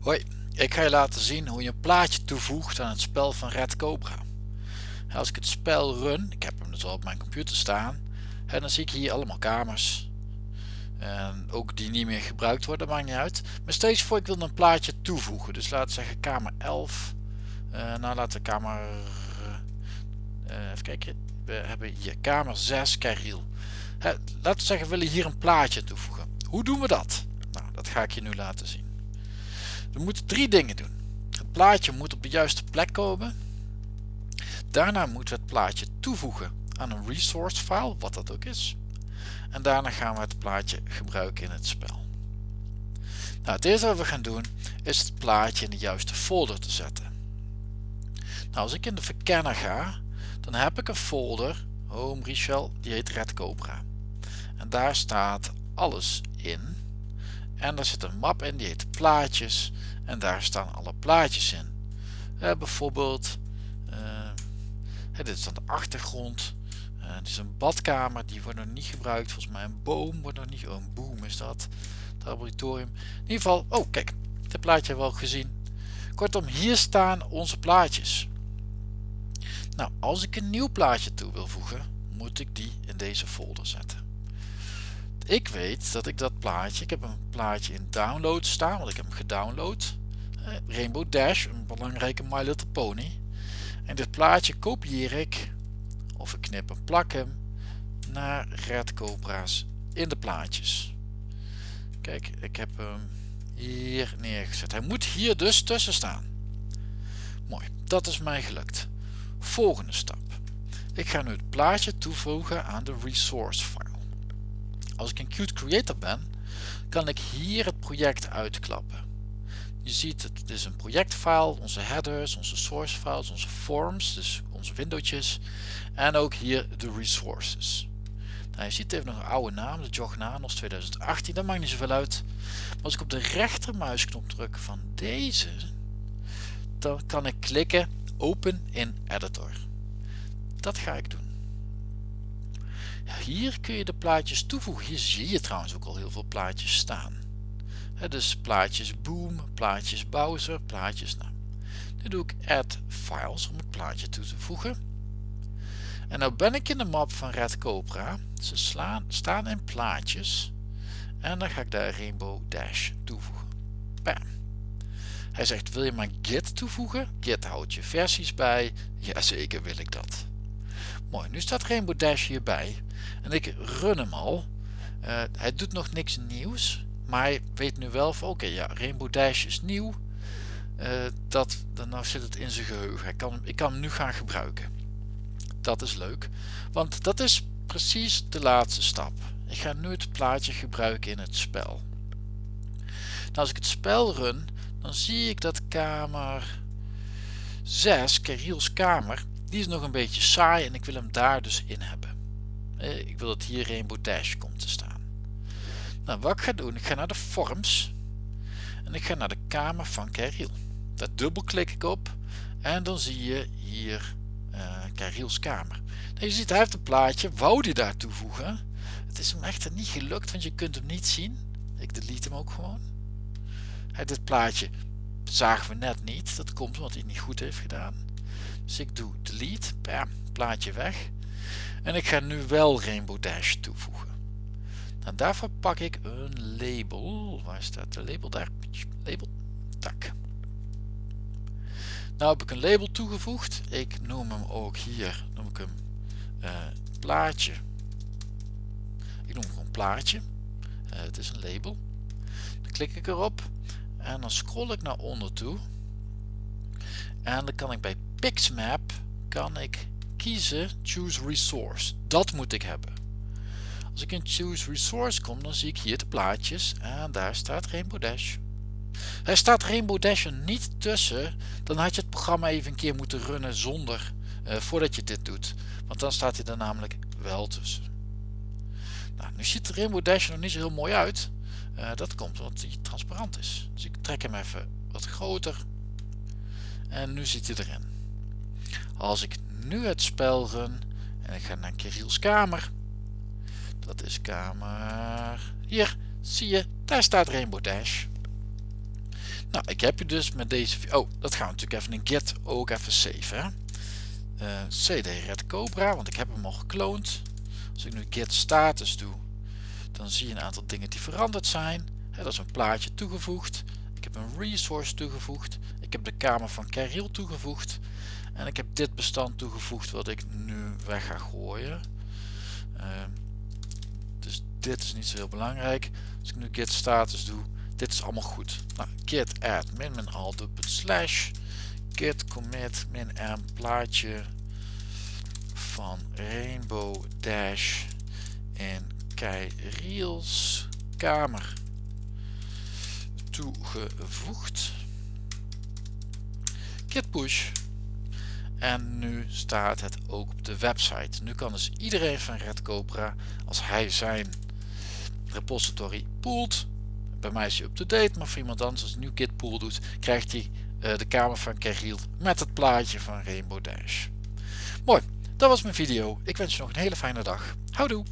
Hoi, ik ga je laten zien hoe je een plaatje toevoegt aan het spel van Red Cobra. Als ik het spel run, ik heb hem dus al op mijn computer staan, dan zie ik hier allemaal kamers. En ook die niet meer gebruikt worden, maakt niet uit. Maar steeds voor ik wil een plaatje toevoegen. Dus laten we zeggen kamer 11. Uh, nou laten we kamer... Uh, even kijken. We hebben hier kamer 6, Kariel. laten we zeggen we willen hier een plaatje toevoegen. Hoe doen we dat? Nou, dat ga ik je nu laten zien. We moeten drie dingen doen. Het plaatje moet op de juiste plek komen. Daarna moeten we het plaatje toevoegen aan een resource file, wat dat ook is. En daarna gaan we het plaatje gebruiken in het spel. Nou, het eerste wat we gaan doen is het plaatje in de juiste folder te zetten. Nou, als ik in de verkenner ga, dan heb ik een folder, Home Richel, die heet Red Cobra. En daar staat alles in. En daar zit een map in, die heet plaatjes. En daar staan alle plaatjes in. Uh, bijvoorbeeld, uh, dit is dan de achtergrond. Uh, dit is een badkamer, die wordt nog niet gebruikt. Volgens mij een boom wordt nog niet, oh een boom is dat. Het laboratorium. In ieder geval, oh kijk, dit plaatje hebben we al gezien. Kortom, hier staan onze plaatjes. Nou, als ik een nieuw plaatje toe wil voegen, moet ik die in deze folder zetten. Ik weet dat ik dat plaatje, ik heb een plaatje in download staan, want ik heb hem gedownload. Eh, Rainbow Dash, een belangrijke My Little Pony. En dit plaatje kopieer ik, of ik knip en plak hem, naar Red Cobra's in de plaatjes. Kijk, ik heb hem hier neergezet. Hij moet hier dus tussen staan. Mooi, dat is mij gelukt. Volgende stap. Ik ga nu het plaatje toevoegen aan de resource file. Als ik een Qt Creator ben, kan ik hier het project uitklappen. Je ziet het is een projectfile, onze headers, onze source files, onze forms, dus onze windowtjes en ook hier de resources. Nou, je ziet heeft nog een oude naam, de Jognanos 2018, dat maakt niet zoveel uit. Als ik op de rechtermuisknop druk van deze, dan kan ik klikken Open in Editor. Dat ga ik doen. Hier kun je de plaatjes toevoegen. Hier zie je trouwens ook al heel veel plaatjes staan. dus plaatjes Boom, plaatjes Bowser, plaatjes nou. Nu doe ik Add Files om het plaatje toe te voegen. En nou ben ik in de map van Red Cobra. Ze slaan, staan in plaatjes. En dan ga ik daar Rainbow Dash toevoegen. Bam. Hij zegt wil je maar Git toevoegen? Git houdt je versies bij. Jazeker wil ik dat. Mooi, nu staat Rainbow Dash hierbij. En ik run hem al. Uh, hij doet nog niks nieuws. Maar hij weet nu wel van oké ja Rainbow Dash is nieuw. Uh, dat, dan nou zit het in zijn geheugen. Kan, ik kan hem nu gaan gebruiken. Dat is leuk. Want dat is precies de laatste stap. Ik ga nu het plaatje gebruiken in het spel. Nou, als ik het spel run, dan zie ik dat kamer 6, Keriels kamer, die is nog een beetje saai en ik wil hem daar dus in hebben. Eh, ik wil dat hier Rainbow Dash komt te staan. Nou, wat ik ga doen, ik ga naar de forms en ik ga naar de kamer van Keriel. Daar dubbelklik ik op en dan zie je hier uh, kamer. Nou, je ziet hij heeft een plaatje, wou die daar toevoegen. Het is hem echter niet gelukt, want je kunt hem niet zien. Ik delete hem ook gewoon. dit plaatje zagen we net niet, dat komt omdat hij het niet goed heeft gedaan. Dus ik doe delete, bam, plaatje weg. En ik ga nu wel Rainbow Dash toevoegen. Nou, daarvoor pak ik een label. Waar staat de label daar? Label, tak. Nou heb ik een label toegevoegd. Ik noem hem ook hier, noem ik hem uh, plaatje. Ik noem hem gewoon plaatje. Uh, het is een label. Dan klik ik erop en dan scroll ik naar onder toe. En dan kan ik bij Pixmap kan ik kiezen Choose Resource. Dat moet ik hebben. Als ik in Choose Resource kom, dan zie ik hier de plaatjes en daar staat Rainbow Dash. Er staat Rainbow Dash er niet tussen, dan had je het programma even een keer moeten runnen zonder, uh, voordat je dit doet. Want dan staat hij er namelijk wel tussen. Nou, nu ziet de Rainbow Dash nog niet zo heel mooi uit. Uh, dat komt omdat hij transparant is. Dus ik trek hem even wat groter. En nu zit hij erin. Als ik nu het spel run en ik ga naar Kiriels kamer. Dat is kamer... Hier, zie je, daar staat Rainbow Dash. Nou, ik heb je dus met deze... Oh, dat gaan we natuurlijk even in Git ook even saven. Uh, CD Red Cobra, want ik heb hem al gekloond. Als ik nu Git status doe, dan zie je een aantal dingen die veranderd zijn. He, dat is een plaatje toegevoegd. Ik heb een resource toegevoegd. Ik heb de kamer van Kirill toegevoegd. En ik heb dit bestand toegevoegd wat ik nu weg ga gooien. Uh, dus dit is niet zo heel belangrijk. Als ik nu git status doe, dit is allemaal goed. Nou, git add min min al slash git commit min m plaatje van rainbow dash in Kyriels kamer toegevoegd. Git push en nu staat het ook op de website. Nu kan dus iedereen van Red Cobra, als hij zijn repository poolt, bij mij is hij up-to-date, maar voor iemand anders als nu git pool doet, krijgt hij uh, de kamer van Keriel met het plaatje van Rainbow Dash. Mooi, dat was mijn video. Ik wens je nog een hele fijne dag. Houdoe!